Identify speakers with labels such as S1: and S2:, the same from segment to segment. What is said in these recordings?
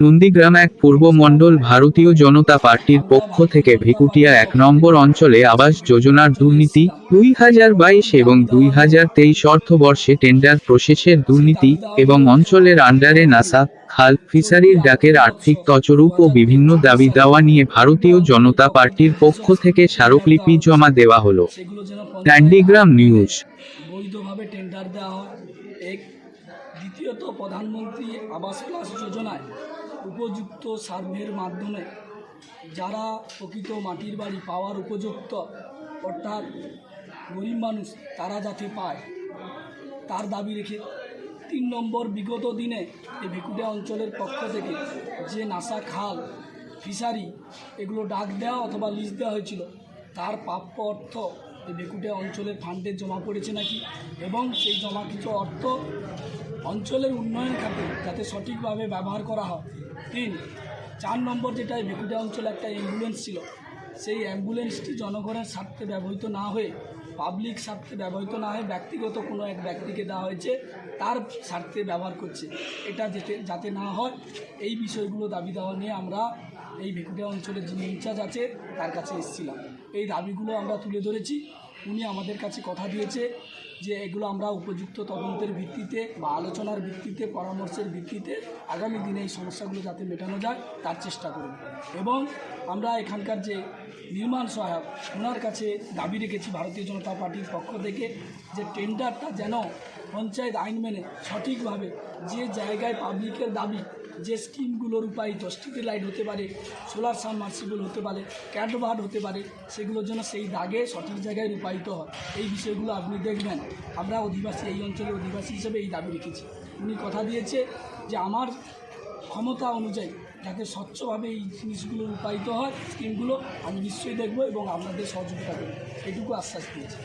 S1: নন্দীগ্রাম এক পূর্ব মণ্ডল ভারতীয় জনতা পার্টির পক্ষ থেকে ভিকুটিয়া এক নম্বর অঞ্চলে আবাস যোজনার দুর্নীতি, দুই হাজার বাইশ এবং দুই হাজার তেইশ অর্থবর্ষে টেন্ডার প্রসেসের দুর্নীতি এবং অঞ্চলের আন্ডারে নাসা, খাল ফিসারির ডাকের আর্থিক তচরূপ ও বিভিন্ন দাবি দাওয়া নিয়ে ভারতীয় জনতা পার্টির পক্ষ থেকে স্মারকলিপি জমা দেওয়া হলো। ট্যান্ডিগ্রাম নিউজ।
S2: দ্বিতীয়ত প্রধানমন্ত্রী আবাস প্লাস যোজনায় উপযুক্ত সার্ভের মাধ্যমে যারা প্রকৃত মাটির বাড়ি পাওয়ার উপযুক্ত, অর্থাৎ গরিব মানুষ, তারা যাতে পায়। তার দাবি রেখে তিন নম্বর বিগত দিনে এই ভেকুটিয়া অঞ্চলের পক্ষ থেকে যে নাসা খাল, ফিশারি এগুলো ডাক দেওয়া অথবা লিজ দেওয়া হয়েছিল, তার প্রাপ্য অর্থ এই ভেকুটিয়া অঞ্চলের ফান্ডে জমা পড়েছে নাকি? এবং সেই জমা কিছু অর্থ অঞ্চলের উন্নয়ন খাতে যাতে সঠিকভাবে ব্যবহার করা হয়। তিন, চার নম্বর যেটা ভেকুটিয়া অঞ্চলে একটা অ্যাম্বুলেন্স ছিল, সেই অ্যাম্বুলেন্সটি জনগণের স্বার্থে ব্যবহৃত না হয়ে পাবলিক স্বার্থে ব্যবহৃত না হয়ে ব্যক্তিগত কোনো এক ব্যক্তিকে দেওয়া হয়েছে, তার স্বার্থে ব্যবহার করছে। এটা যেতে, যাতে না হয়, এই বিষয়গুলো দাবি দেওয়া নিয়ে আমরা এই ভেকুটিয়া অঞ্চলের যিনি ইনচার্জ আছে, তার কাছে এসেছিলাম। এই দাবিগুলো আমরা তুলে ধরেছি। উনি আমাদের কাছে কথা দিয়েছে। যে এগুলো আমরা উপযুক্ত তদন্তের ভিত্তিতে বা আলোচনার ভিত্তিতে, পরামর্শের ভিত্তিতে আগামী দিনে এই সমস্যাগুলো যাতে মেটানো যায়, তার চেষ্টা করব। এবং আমরা এখানকার যে নির্মাণ সহায়ক, ওনার কাছে দাবি রেখেছি ভারতীয় জনতা পার্টির পক্ষ থেকে যে টেন্ডারটা যেন পঞ্চায়েত আইন মেনে সঠিকভাবে যে জায়গায় পাবলিকের দাবি, যে স্কিমগুলো রূপায়িত, স্ট্রিট লাইট হতে পারে, সোলার সাবমার্সিবল হতে পারে ক্যাটবার্ড হতে পারে সেগুলোর জন্য সেই দাগে, সঠিক জায়গায় রূপায়িত হয়। এই বিষয়গুলো আপনি দেখবেন। আমরা অধিবাসী, এই অঞ্চলের অধিবাসী হিসেবে এই দাবি রেখেছি। উনি কথা দিয়েছে যে আমার ক্ষমতা অনুযায়ী যাতে স্বচ্ছভাবে এই জিনিসগুলো রূপায়িত হয়, স্কিমগুলো, আমি নিশ্চয়ই দেখব এবং আপনাদের সহযোগিতা করব। এটুকু আশ্বাস দিয়েছি।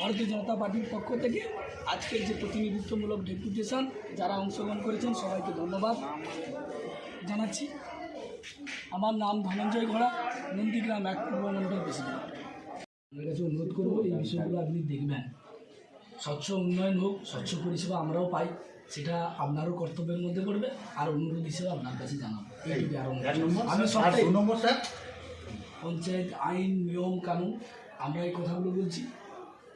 S2: ভারতীয় জনতা পার্টির পক্ষ থেকে আজকের যে প্রতিনিধিত্বমূলক ডেপুটেশন, যারা অংশগ্রহণ করেছেন, সবাইকে ধন্যবাদ জানাচ্ছি। আমার নাম ধনঞ্জয় ঘোড়া, নন্দীগ্রাম এক পূর্বমণ্ডল প্রেসিডেন্ট। আপনার কাছে অনুরোধ করব, এই বিষয়গুলো আপনি দেখবেন। স্বচ্ছ উন্নয়ন হোক স্বচ্ছ পরিষেবা আমরাও পাই সেটা আপনারও কর্তব্যের মধ্যে পড়বে আর অনুরোধ হিসেবে আপনার কাছে জানাব। এইটুকু আর আমি সবটাই
S3: নম্বর স্যার?
S2: পঞ্চায়েত আইন নিয়ম কানুন আমরা এই কথাগুলো বলছি।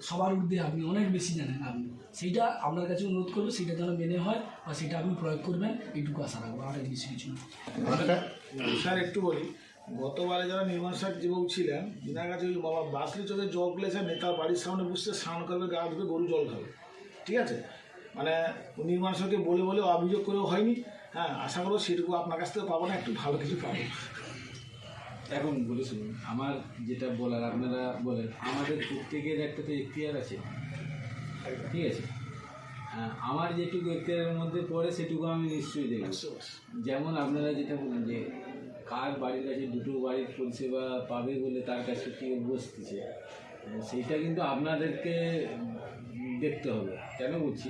S2: সবার ঊর্ধ্বে আপনি অনেক বেশি জানেন আপনি। সেইটা আপনার কাছে অনুরোধ করব সেটা যেন মেনে হয় বা সেটা আপনি প্রয়োগ করবেন এইটুকু আশা রাখব আর বেশি কিছু না।
S3: স্যার একটু বলি। গতবারে যারা নির্মাণ স্যার যুবক ছিলেন তিনার কাছে ওই বাবা বাসলি চোখে জল গেলে নেতার বাড়ির সামনে বসে স্নান করবে গা ধুবে গরু জল খাবে। ঠিক আছে? মানে নির্মাণ স্যারকে বলে বলে অভিযোগ করেও হয়নি। হ্যাঁ আশা করব সেটুকু আপনার কাছ থেকে পাবো না একটু ভালো কিছু পাবো।
S4: এখন বলে শুনুন আমার যেটা বলার আপনারা বলেন আমাদের প্রত্যেকের একটা তো এখতিয়ার আছে। ঠিক আছে? হ্যাঁ, আমার যেটুকু এখতিয়ারের মধ্যে পড়ে সেটুকু আমি নিশ্চয়ই দেখব যেমন আপনারা যেটা বলেন যে কার বাড়ির কাছে দুটো বাড়ির পরিষেবা পাবে বলে তার কাছে কেউ বসতেছে সেইটা কিন্তু আপনাদেরকে দেখতে হবে। কেন বলছি?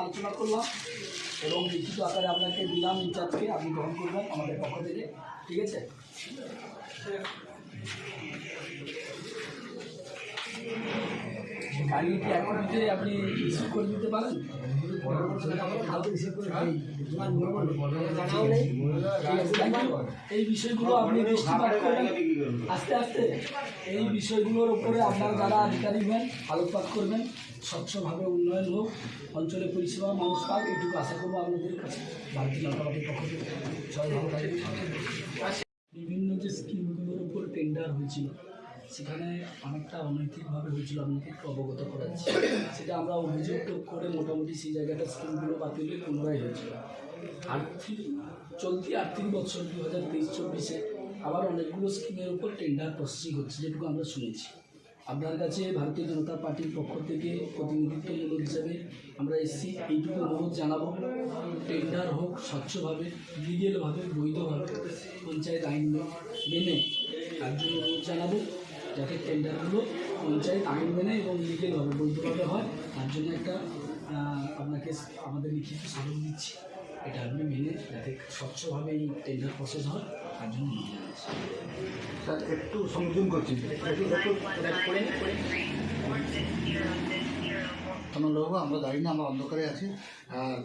S2: আলোচনা করলাম এবং লিখিত আকারে আপনাকে দিলাম ইনচার্জকে আপনি গ্রহণ করবেন আমাদের পক্ষ থেকে ঠিক আছে আপনি রিসিভ করে দিতে পারেন? এই বিষয়গুলো আপনি দৃষ্টিপাত করবেন আস্তে আস্তে এই বিষয়গুলোর উপরে আপনার যারা আধিকারিক হন, আলোকপাত করবেন, স্বচ্ছভাবে উন্নয়ন হোক, অঞ্চলে পরিষেবা, মানুষ পাক এটুকু আশা করব আপনাদের কাছে, ভারতীয় জনতা পার্টির পক্ষ থেকে। বিভিন্ন যে স্কিমগুলোর উপর টেন্ডার হয়েছিল সেখানে অনেকটা অনৈতিকভাবে হয়েছিল আপনাকে একটু অবগত করাচ্ছি সেটা আমরা অভিযোগ করে মোটামুটি সেই জায়গাটা স্কিমগুলো বাতিল পুনরায় হয়েছিল। আর্থিক, চলতি আর্থিক বছর দু হাজার তেইশ চব্বিশে আবার অনেকগুলো স্কিমের উপর টেন্ডার প্রসেসিং হচ্ছে, যেটুকু আমরা শুনেছি। আপনার কাছে ভারতীয় জনতা পার্টির পক্ষ থেকে প্রতিনিধিত্বমূলক হিসাবে আমরা এসছি, এইটুকু অনুরোধ জানাব। টেন্ডার হোক স্বচ্ছভাবে লিগেলভাবে বৈধভাবে, পঞ্চায়েত আইন মেনে, তার জন্য অনুরোধ জানাব। যাতে টেন্ডারগুলো পঞ্চায়েত আইন মেনে এবং লিগেলভাবে বৈধভাবে হয় তার জন্য একটা আপনাকে আমাদের লিখিত স্মারক দিচ্ছি। এটা আপনি মেনে যাতে স্বচ্ছভাবে এই টেন্ডার প্রসেস হয় তার জন্য অনুরোধ জানাচ্ছি
S3: স্যার একটু সংযোগ করছি।
S2: তো
S5: আমরা জানি না আমরা অন্ধকারে আছি। আর